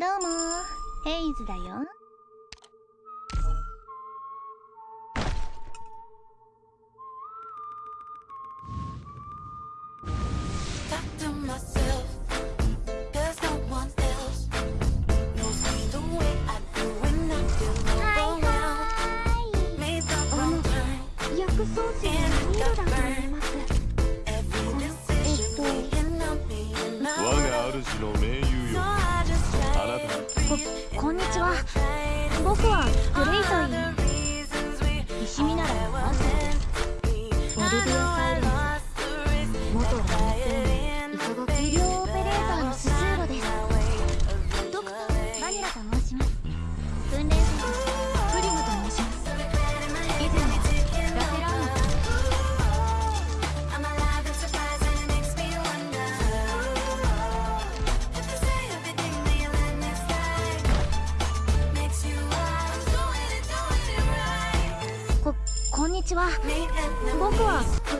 どうも。ヘイズだよ。見ちは。僕は。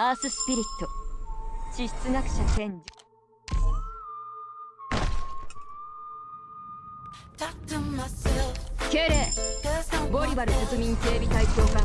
アーススピリット。地質学者賢治。敬礼ボリバル国民警備隊長官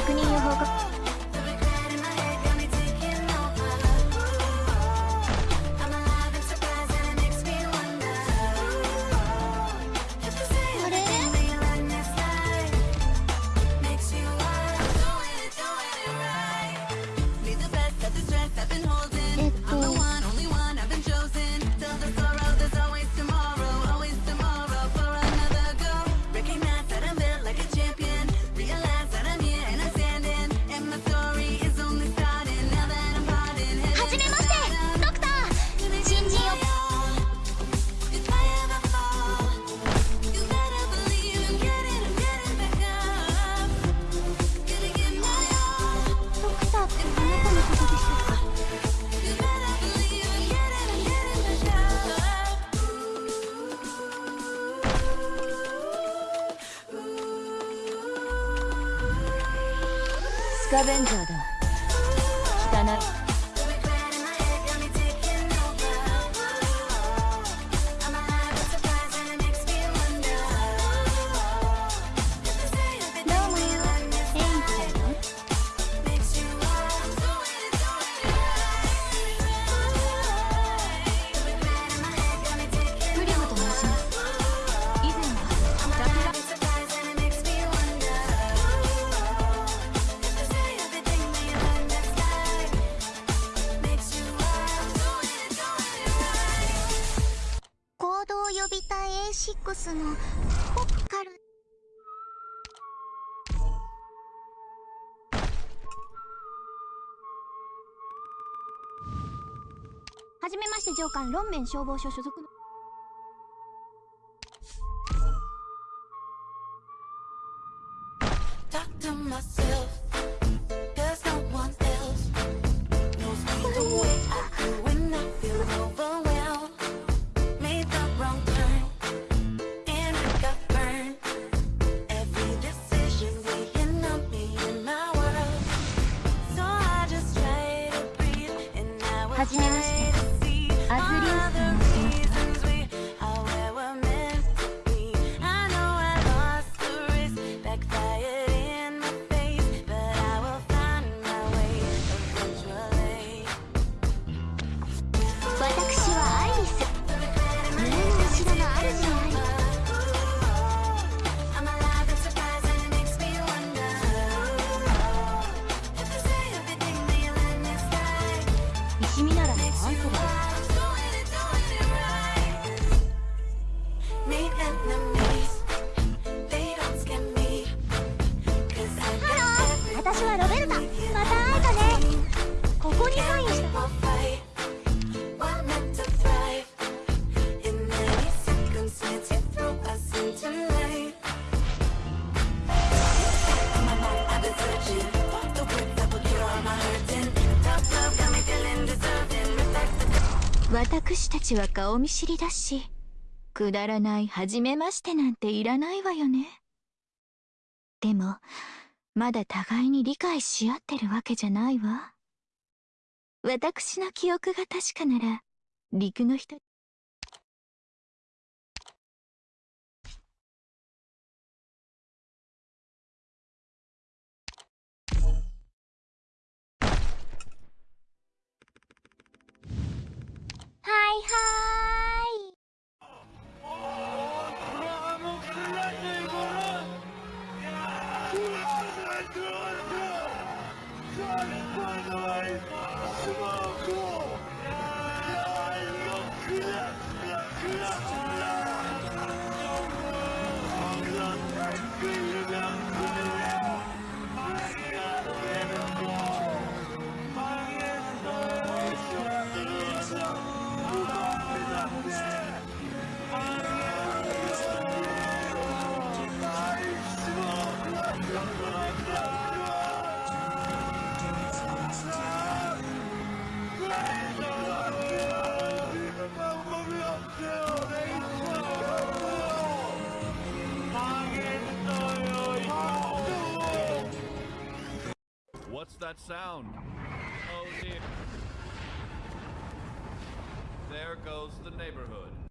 スカベンジャーだキッのポッカル。はじめまして上官論面消防署所属の「Talk to フ私たちは顔見知りだしくだらない初めましてなんていらないわよね。でもまだ互いに理解し合ってるわけじゃないわ。私の記憶が確かなら陸の人 that sound? Oh dear. There goes the neighborhood.